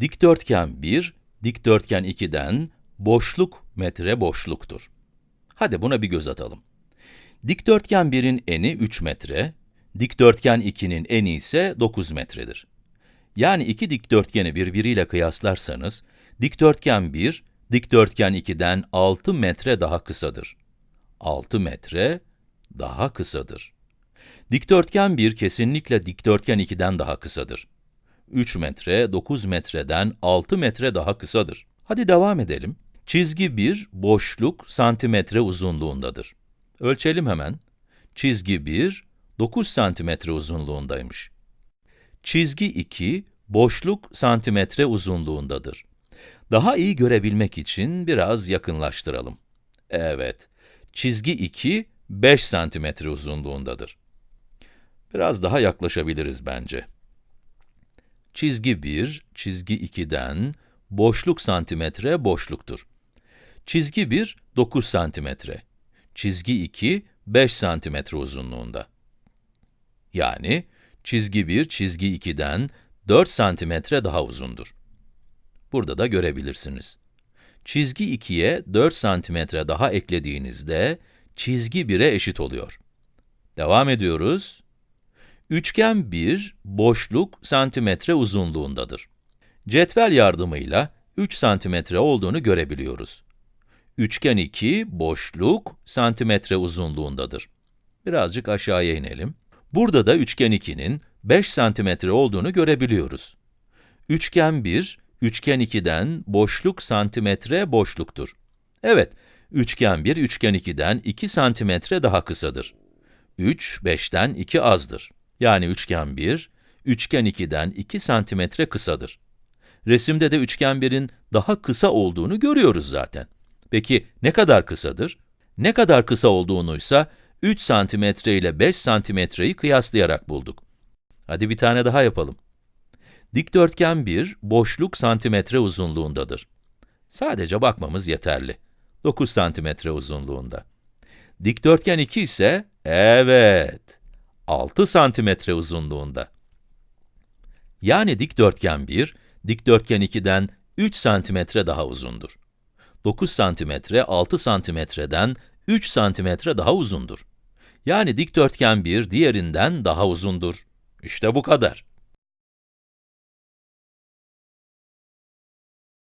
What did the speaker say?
Dikdörtgen 1, dikdörtgen 2'den boşluk metre boşluktur. Hadi buna bir göz atalım. Dikdörtgen 1'in eni 3 metre, dikdörtgen 2'nin eni ise 9 metredir. Yani iki dikdörtgeni birbiriyle kıyaslarsanız, dikdörtgen 1, dikdörtgen 2'den 6 metre daha kısadır. 6 metre daha kısadır. Dikdörtgen 1 kesinlikle dikdörtgen 2'den daha kısadır. 3 metre, 9 metreden 6 metre daha kısadır. Hadi devam edelim. Çizgi 1, boşluk santimetre uzunluğundadır. Ölçelim hemen. Çizgi 1, 9 santimetre uzunluğundaymış. Çizgi 2, boşluk santimetre uzunluğundadır. Daha iyi görebilmek için biraz yakınlaştıralım. Evet, çizgi 2, 5 santimetre uzunluğundadır. Biraz daha yaklaşabiliriz bence. Çizgi 1, çizgi 2'den boşluk santimetre boşluktur. Çizgi 1, 9 santimetre. Çizgi 2, 5 santimetre uzunluğunda. Yani, çizgi 1, çizgi 2'den 4 santimetre daha uzundur. Burada da görebilirsiniz. Çizgi 2'ye 4 santimetre daha eklediğinizde, çizgi 1'e eşit oluyor. Devam ediyoruz. Üçgen 1, boşluk santimetre uzunluğundadır. Cetvel yardımıyla 3 santimetre olduğunu görebiliyoruz. Üçgen 2, boşluk santimetre uzunluğundadır. Birazcık aşağıya inelim. Burada da üçgen 2'nin 5 santimetre olduğunu görebiliyoruz. Üçgen 1, üçgen 2'den boşluk santimetre boşluktur. Evet, üçgen 1, üçgen 2'den 2 santimetre daha kısadır. 3, 5'ten 2 azdır. Yani üçgen 1, üçgen 2'den 2 santimetre kısadır. Resimde de üçgen 1'in daha kısa olduğunu görüyoruz zaten. Peki ne kadar kısadır? Ne kadar kısa olduğunuysa 3 santimetre ile 5 santimetreyi kıyaslayarak bulduk. Hadi bir tane daha yapalım. Dikdörtgen 1, boşluk santimetre uzunluğundadır. Sadece bakmamız yeterli. 9 santimetre uzunluğunda. Dikdörtgen 2 ise, evet, 6 santimetre uzunluğunda. Yani dikdörtgen 1, dikdörtgen 2'den 3 santimetre daha uzundur. 9 santimetre, 6 santimetreden 3 santimetre daha uzundur. Yani dikdörtgen 1 diğerinden daha uzundur. İşte bu kadar.